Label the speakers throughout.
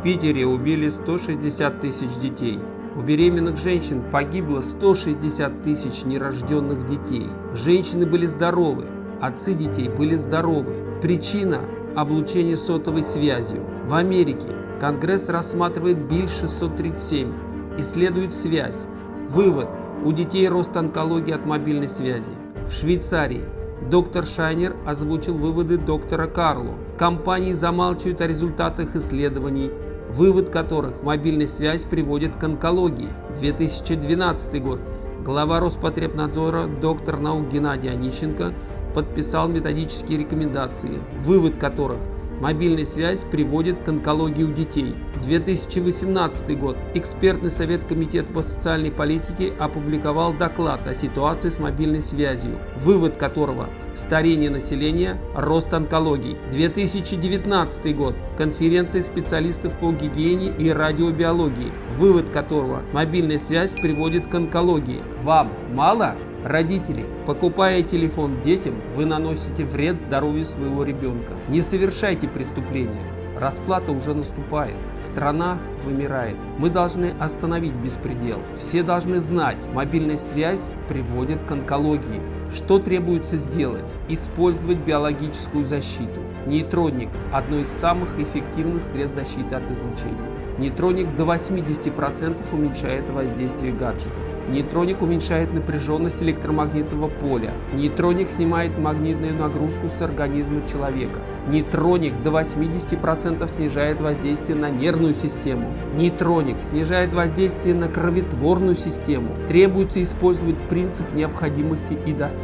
Speaker 1: В Питере убили 160 тысяч детей. У беременных женщин погибло 160 тысяч нерожденных детей. Женщины были здоровы, отцы детей были здоровы. Причина – облучение сотовой связью. В Америке Конгресс рассматривает БИЛ 637, исследует связь. Вывод – у детей рост онкологии от мобильной связи. В Швейцарии доктор Шайнер озвучил выводы доктора Карло. Компании замалчивают о результатах исследований, вывод которых мобильная связь приводит к онкологии. 2012 год. Глава Роспотребнадзора доктор наук Геннадий Онищенко подписал методические рекомендации, вывод которых – Мобильная связь приводит к онкологии у детей. 2018 год. Экспертный совет Комитета по социальной политике опубликовал доклад о ситуации с мобильной связью, вывод которого – старение населения, рост онкологий. 2019 год. Конференция специалистов по гигиене и радиобиологии, вывод которого – мобильная связь приводит к онкологии. Вам мало? Родители, покупая телефон детям, вы наносите вред здоровью своего ребенка. Не совершайте преступления. Расплата уже наступает. Страна вымирает. Мы должны остановить беспредел. Все должны знать, мобильная связь приводит к онкологии. Что требуется сделать? Использовать биологическую защиту. Нейтроник – одно из самых эффективных средств защиты от излучения. Нейтроник до 80% уменьшает воздействие гаджетов. Нейтроник уменьшает напряженность электромагнитного поля. Нейтроник снимает магнитную нагрузку с организма человека. Нейтроник до 80% снижает воздействие на нервную систему. Нейтроник снижает воздействие на кроветворную систему. Требуется использовать принцип необходимости и достаточности.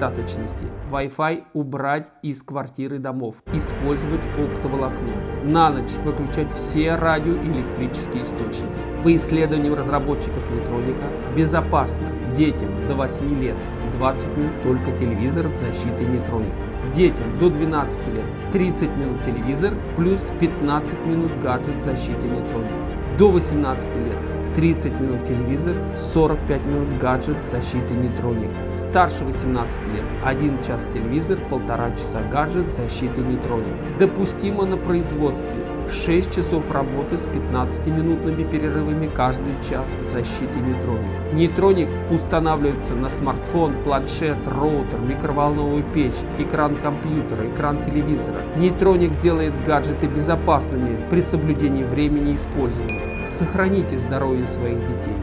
Speaker 1: Wi-Fi убрать из квартиры домов. Использовать оптоволокно. На ночь выключать все радио и электрические источники. По исследованиям разработчиков нейтроника, безопасно детям до 8 лет 20 минут только телевизор с защитой нейтроника. Детям до 12 лет 30 минут телевизор плюс 15 минут гаджет с защитой нейтроника. До 18 лет 30 минут телевизор, 45 минут гаджет с защитой нейтроник. Старше 18 лет 1 час телевизор, 1,5 часа гаджет с защитой нейтроник. Допустимо на производстве 6 часов работы с 15-минутными перерывами каждый час с защитой нейтроник. Нейтроник устанавливается на смартфон, планшет, роутер, микроволновую печь, экран компьютера, экран телевизора. Нейтроник сделает гаджеты безопасными при соблюдении времени использования. Сохраните здоровье своих детей.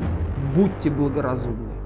Speaker 1: Будьте благоразумны.